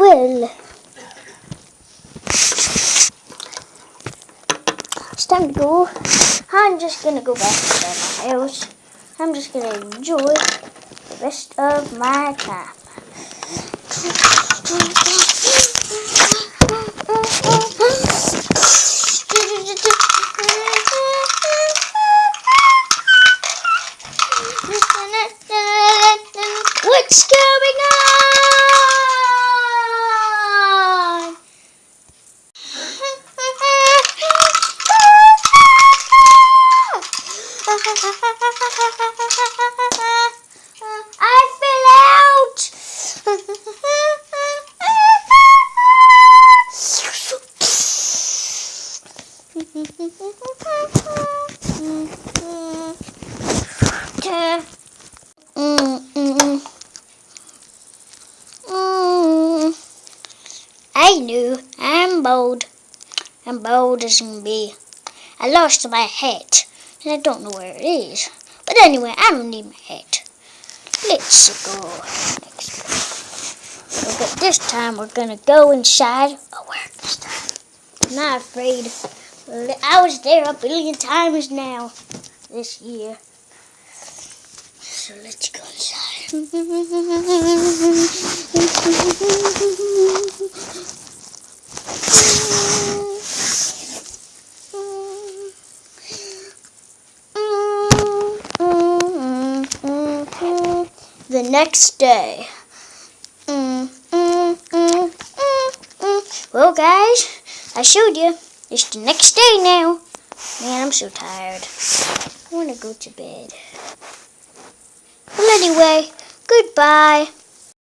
Well, it's time to go. I'm just gonna go back to my house. I'm just gonna enjoy the rest of my time. What's going I fell out. I knew. I'm bold. I'm bold as can be. I lost my hat, and I don't know where it is. But anyway, I don't need my hat. Let's go next. Okay, this time we're gonna go inside. Where? I'm not afraid. I was there a billion times now this year. So let's go inside. The next day. Mm, mm, mm, well, guys, I showed you. It's the next day now. Man, I'm so tired. I want to go to bed. Well, anyway, goodbye.